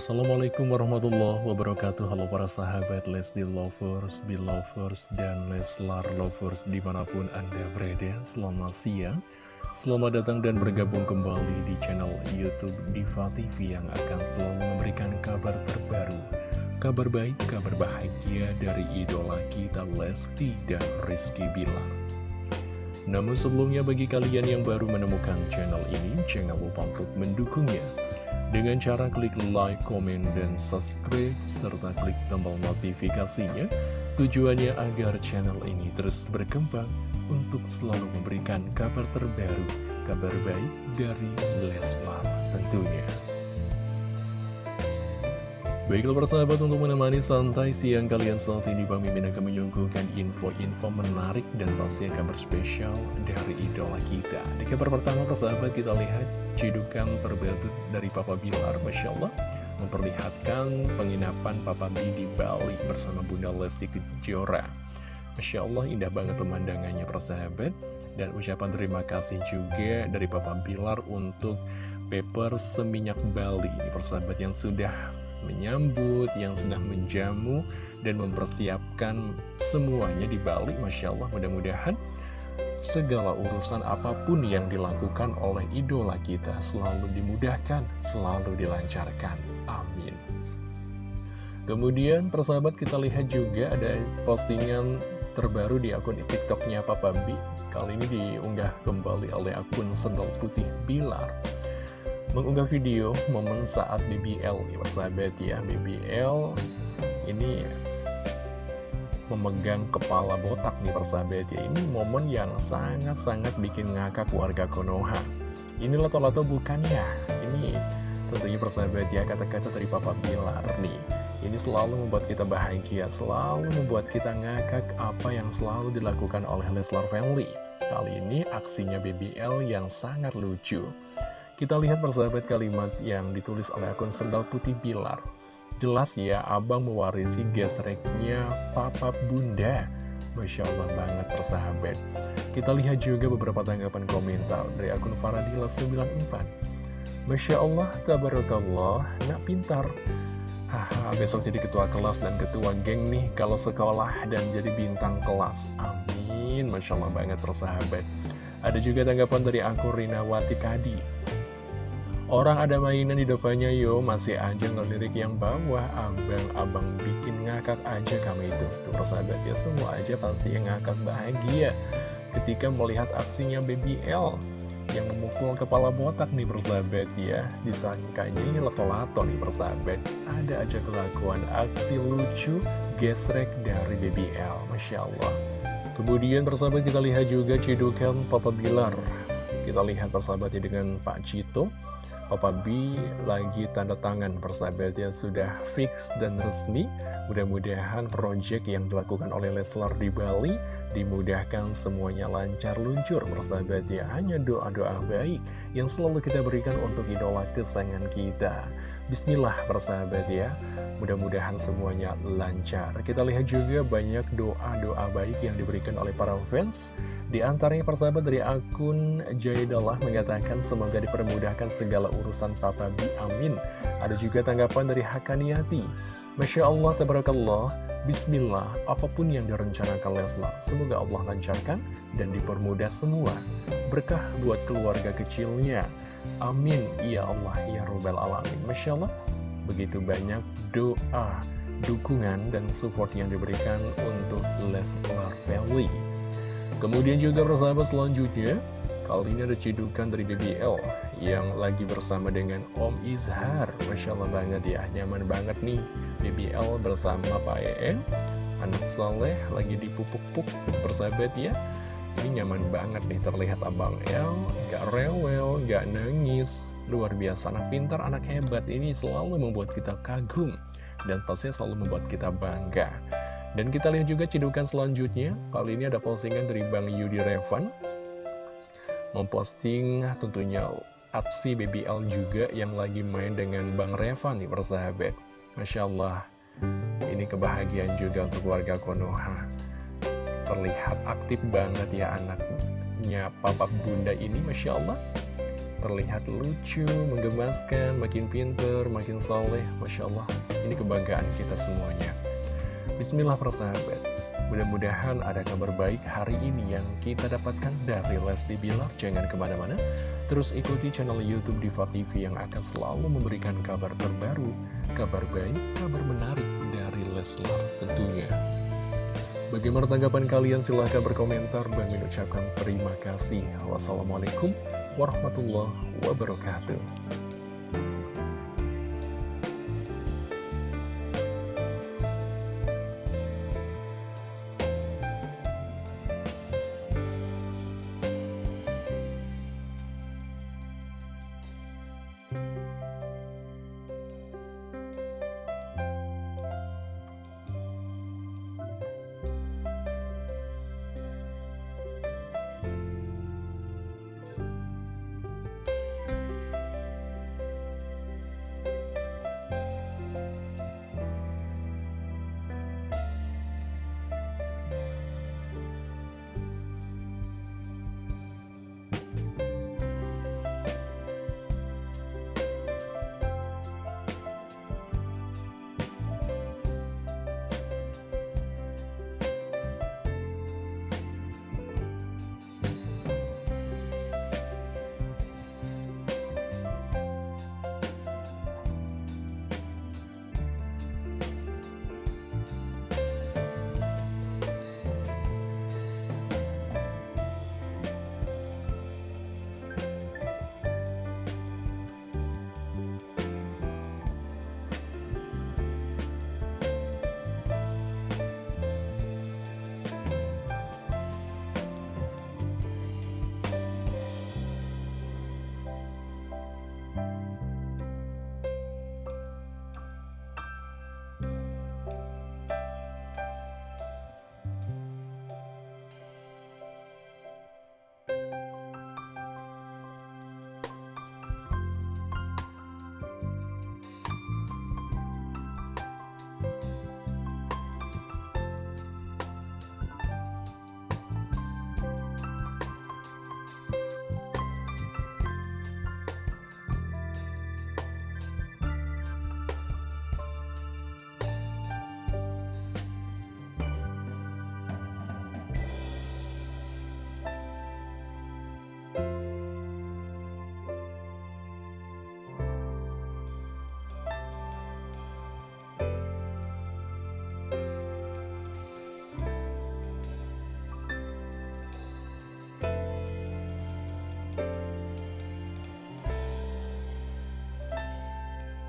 Assalamualaikum warahmatullahi wabarakatuh. Halo para sahabat Lesti Lovers, Belovers, dan Leslar Lovers di mana pun Anda berada. Selamat siang. Selamat datang dan bergabung kembali di channel Youtube Diva TV Yang akan selalu memberikan kabar terbaru Kabar baik, kabar bahagia dari idola kita Lesti dan Rizky Bilar. Namun sebelumnya bagi kalian yang baru menemukan channel ini, jangan lupa untuk mendukungnya dengan cara klik like, komen, dan subscribe, serta klik tombol notifikasinya. Tujuannya agar channel ini terus berkembang untuk selalu memberikan kabar terbaru, kabar baik dari Leslar tentunya. Baiklah persahabat untuk menemani santai siang kalian saat ini Bang Mimin akan menyuguhkan info-info menarik dan pasti kabar spesial dari idola kita. Di kabar pertama persahabat kita lihat cidukan terbaru dari Papa Bilar. Masya Allah Memperlihatkan penginapan Papa B di Bali bersama Bunda Lesti Kejora. Masya Allah indah banget pemandangannya persahabat Dan ucapan terima kasih juga dari Papa Bilar untuk paper seminyak Bali Ini persahabat yang sudah menyambut, yang sedang menjamu, dan mempersiapkan semuanya di Bali. Masya Allah, mudah-mudahan segala urusan apa pun yang dilakukan oleh idola kita selalu dimudahkan, selalu dilancarkan. Amin. Kemudian persahabat kita lihat juga ada postingan terbaru di akun tiktoknya Papa B Kali ini diunggah kembali oleh akun Sendal Putih Bilar mengunggah video momen saat BBL ya persahabat ya BBL ini memegang kepala botak nih persahabat ya. Ini momen yang sangat-sangat bikin ngakak warga Konoha. Ini lato-lato bukan ya? Ini tentunya persahabat ya kata-kata dari Papa Bilar nih. Ini selalu membuat kita bahagia selalu membuat kita ngakak apa yang selalu dilakukan oleh Leslar Family. Kali ini aksinya BBL yang sangat lucu kita lihat persahabat kalimat yang ditulis oleh akun Sendal Putih Bilar. Jelas ya, abang mewarisi gesreknya papa bunda. Masya Allah banget persahabat. Kita lihat juga beberapa tanggapan komentar dari akun Faradila94. Masya Allah, tabarakallah, nak pintar. Haha, besok jadi ketua kelas dan ketua geng nih kalau sekolah dan jadi bintang kelas. Amin, Masya Allah banget persahabat. Ada juga tanggapan dari akun Rinawati Kadi. Orang ada mainan di depannya yo. Masih aja ngelirik yang bawah. Abang-abang bikin ngakak aja kami itu. Tuh persahabat ya semua aja pasti yang ngakak bahagia. Ketika melihat aksinya BBL Yang memukul kepala botak nih persahabat ya. Disangkanya ini leto-lato nih persahabat. Ada aja kelakuan aksi lucu gesrek dari BBL Masya Allah. Kemudian persahabat kita lihat juga cidukan Papa Bilar Kita lihat persahabatnya dengan Pak Cito. Papa B lagi tanda tangan. Persahabatnya sudah fix dan resmi. Mudah-mudahan project yang dilakukan oleh Leslar di Bali dimudahkan semuanya lancar luncur persahabatnya Hanya doa-doa baik yang selalu kita berikan untuk idola kesayangan kita. Bismillah persahabat ya. Mudah-mudahan semuanya lancar. Kita lihat juga banyak doa-doa baik yang diberikan oleh para fans. Di antaranya persahabat dari akun Jaidallah mengatakan semoga dipermudahkan segala urusan Papa Bi, amin. Ada juga tanggapan dari Hakaniati. Masya Allah, tabarakallah, Bismillah, apa pun yang direncanakan Leslar, semoga Allah lancarkan dan dipermudah semua. Berkah buat keluarga kecilnya. Amin, ya Allah, ya Rabbal Alamin. Masya Allah, begitu banyak doa, dukungan, dan support yang diberikan untuk Leslar Family. Kemudian juga persahabat selanjutnya Kali ini ada cidukan dari BBL Yang lagi bersama dengan Om Izhar. Masya Allah banget ya Nyaman banget nih. BBL bersama Pak EN Anak soleh lagi dipupuk-puk Persahabat ya. Ini nyaman banget nih terlihat Abang El Gak rewel, gak nangis. Luar biasa, anak pintar, anak hebat. Ini selalu membuat kita kagum Dan pastinya selalu membuat kita bangga. Dan kita lihat juga cedukan selanjutnya, kali ini ada postingan dari Bang Yudi Revan Memposting tentunya aksi BBL juga yang lagi main dengan Bang Revan nih persahabat Masya Allah, ini kebahagiaan juga untuk warga Konoha Terlihat aktif banget ya anaknya Papa Bunda ini Masya Allah terlihat lucu, menggemaskan, makin pinter, makin soleh. Masya Allah, ini kebanggaan kita semuanya. Bismillah persahabat. Mudah-mudahan ada kabar baik hari ini yang kita dapatkan dari Lesti Bilar. Jangan ke mana-mana, terus ikuti channel Youtube Diva TV yang akan selalu memberikan kabar terbaru, kabar baik, kabar menarik dari Leslar tentunya. Bagaimana tanggapan kalian? Silahkan berkomentar. Bang ucapkan terima kasih. Wassalamualaikum warahmatullahi wabarakatuh.